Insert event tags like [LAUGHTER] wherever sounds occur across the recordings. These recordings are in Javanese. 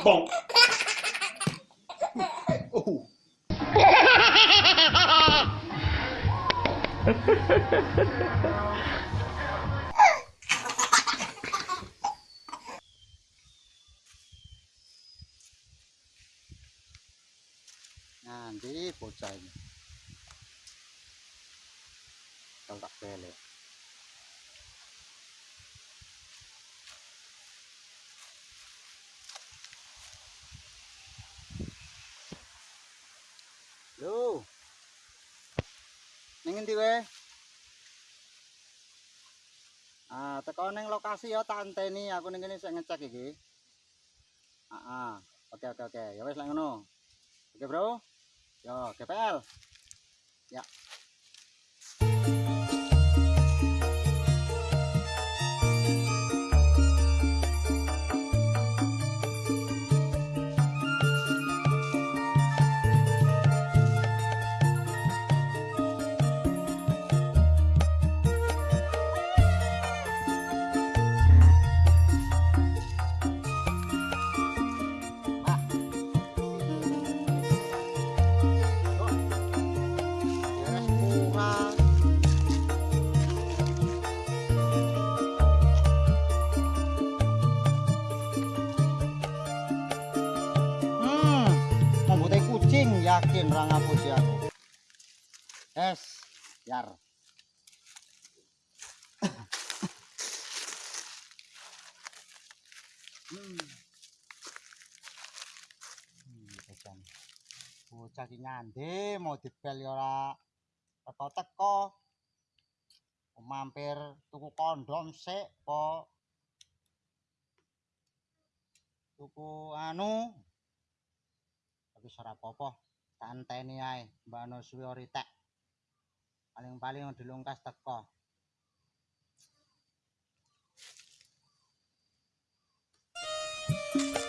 Bonk. Ooh. Nanti bocah ini. Kalau tak belek. Lho. Ning endi wae? Ah, teko ning lokasi ya tak anteni aku ning kene sik ngecek iki. Ah. Oke oke oke. Ya wis lek ngono. Oke, Bro. Yo, GPL. Ya. Yakin ra ngapusi aku. Es, yar. hmm. Hmm, bocah. Ki nyande mau dibel ora teko-teko. Mampir tuku kondom sik po. Tuku anu. Tapi ora apa-apa. Tak enteni ae, Mbak Anu suwi ori tek. Paling-paling dilungkas teko. Copet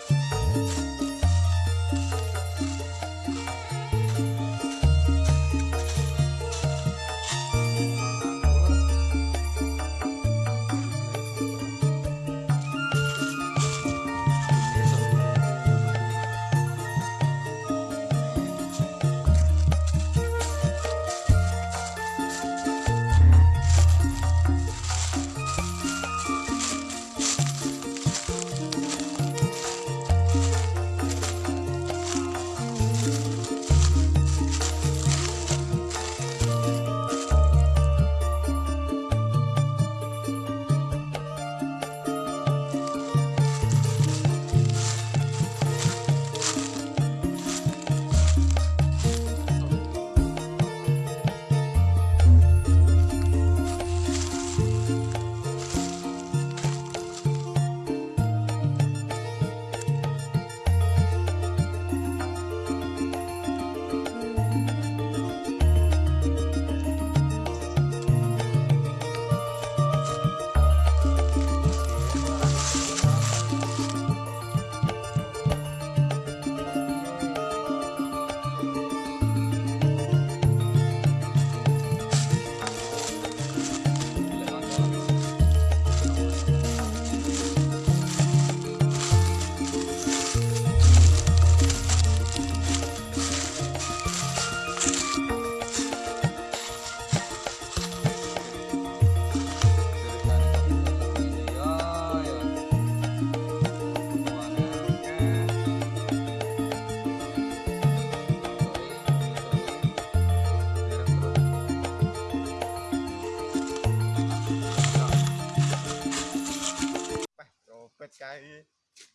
kae.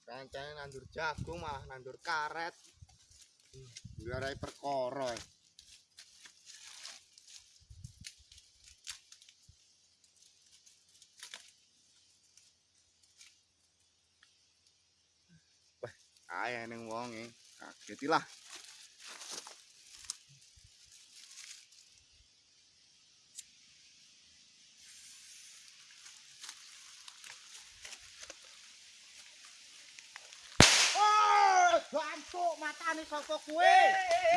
Kancane nandur jagung malah nandur karet. Ngarai perkara. eh. Kae ning wonge. Kaget lah. Oh, matane sapa kuwe?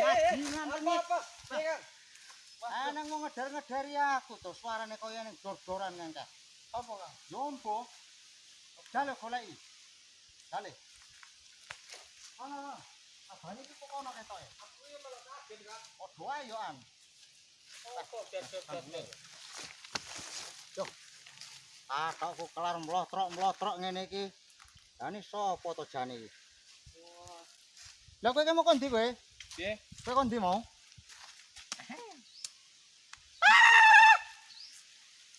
Bajingan tenan. Ah nang mau ngedar-ngedari aku to suarane kaya ning dor-doran ngangka. Apa Kang? Jompo. Jale goleki. Jale. Ana. Abane iki kok ana ketoke. Aku iki malah kaget Kang. Padha ae yo an. Ah, kok kelar mlotrok-mlotrok ngene iki. Jane sapa to jane iki? Lah kowe mau kondi kowe? Piye? Kowe kondi mau?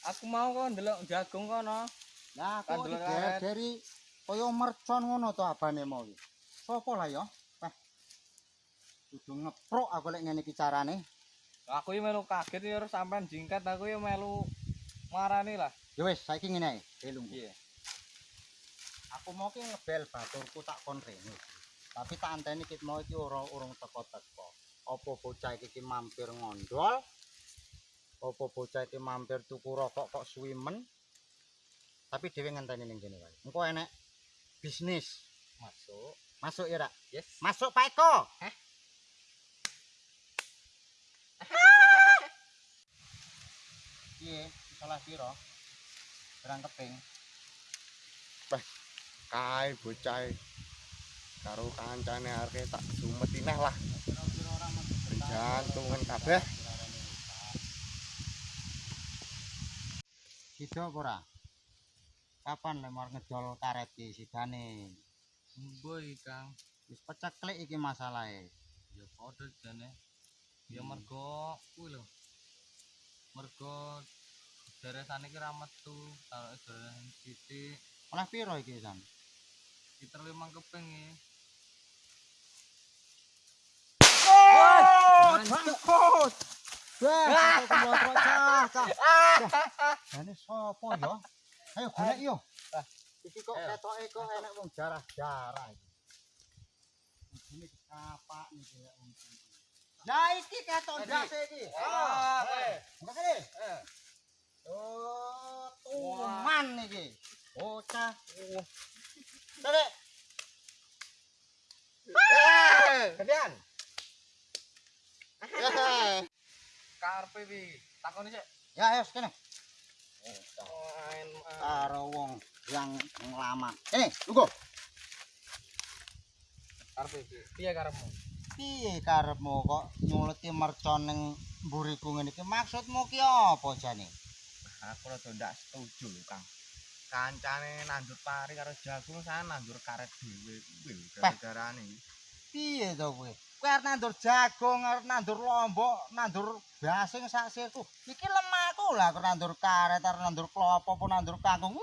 Aku mau kok ndelok jagung kono. Lah kok Kandel karet. dari kaya mercon ngono to abane mau iki. Sopo lah ya? Wah. Kudu ngeprok aku lek ngene iki carane. Aku yo melu kaget yo sampean jingkat aku yo melu marani lah. Ya wis, saiki ngene ae. Piye? Aku mau ki ngebel baturku tak kon rene. Tapi tak anteni kit mau iki ora urung teko-teko. Apa bocah iki ki mampir ngondol? Apa bocah iki mampir tuku rokok kok suwi men? Tapi dhewe ngenteni ning kene wae. Engko enek bisnis. Masuk. Masuk ya, Rak? Yes. Masuk Pak Eko. Heh. [LAUGHS] Piye? Salah piro? Berang keping. Kae bocah karo kancane arek tak sumet ineh lah. Jantungan kabeh. Sida apa ora? Kapan lemar ngedol karet iki sidane? Mboi Kang. Wis peceklik iki masalahe. Ya padha jane. Ya mergo kuwi lho. Mergo deresane iki ra metu, taruke deresan titik. Oleh piro iki, San? Kita limang keping iki. Bangkut. Wah, cah, cah. Jane sapa ya? Ayo golek yo. Iki kok Ayo. ketoke kok enek wong jarah-jarah iki. Ini kapak iki lek wong iki. Lah iki ketok Tadi. ndase iki. Ah, eh. Eh. Oh, tuman iki. Bocah. Dek. Gedean. [LAUGHS] Karpe wi. Takoni sik. Ya, ayo kene. Main Karo wong yang lama. Ini, tunggu. karpe. Piye karepmu? Piye karepmu kok nyuleti mercon ning mburiku ngene iki? Maksudmu ki apa jane? Aku rada ndak setuju Kang. Kancane nandur pari karo jagung saya nandur karet dhewe kuwi gara-garane. Piye to kowe? Kowe arep nandur jagung, arep nandur lombok, nandur basing sak sirku. Iki lemahku lah arep nandur karet, arep nandur klopo, apa nandur kangkung.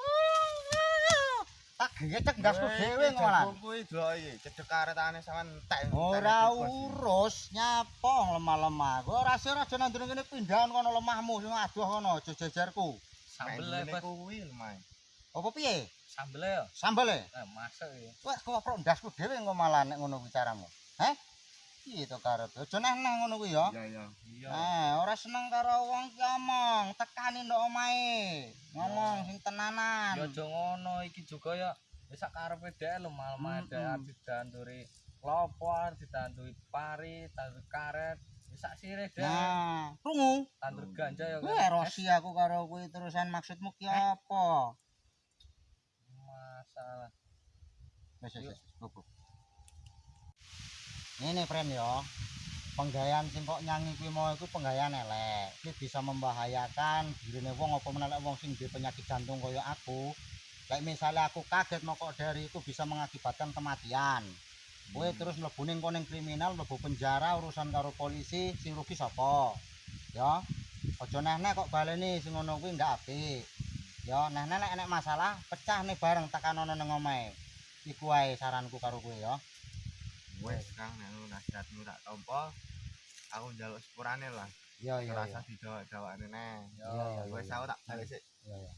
Tak gecek ndasku dhewe. Jagung kuwi delok iki, cedhek karetane sampean entek. Ora urus nyapong lemah-lemah. Kowe ora sira aja nandur ngene pindahan kono lemahmu sing adoh kono aja jejerku. Sambel kuwi lemah. Apa piye? Sambel yo. Sambel e? Eh, masak iki. Wes koprok ndasku dhewe engko malah nek ngono kuwi caramu. Heh? Piye to karepe? Aja neh-neh ngono kuwi ya. Iya iya. Iya. Eh, ora seneng karo wong ki omong, tekani ndok omahe. Ngomong sing tenanan. Ya aja ngono iki juga ya wis sak karepe dhek Mm-mm. arep didanduri klopo, arep didanduri pari, tandur karet. Wis sak sire dhek. Nah, krungu. Tandur ganja ya Kowe erosi aku karo kuwi terusan maksudmu ki apa? Masalah. Wes wes, bubu. Ini friend yo. Penggayaan sing kok nyanyi kuwi mau iku penggayaan elek. Iki bisa membahayakan dirine wong apa menelek wong sing duwe penyakit jantung kaya aku. Kayak misalnya aku kaget mau kok dari itu bisa mengakibatkan kematian. Kowe terus mlebu ning koning kriminal, mlebu penjara urusan karo polisi, sing rugi sapa? Ya. Aja neh-neh kok baleni sing ngono kuwi ndak apik. Ya, neh-neh nek enek masalah, pecah nih bareng tekan ono omahe. Iku wae saranku karo kowe ya. Wes Kang nek ngono nasihatmu tak tampa. Aku njaluk sepurane lah. Iya iya Rasa iya. didawak-dawakne neh. Iya, iya, Wes aku tak balik sik. Iya iya.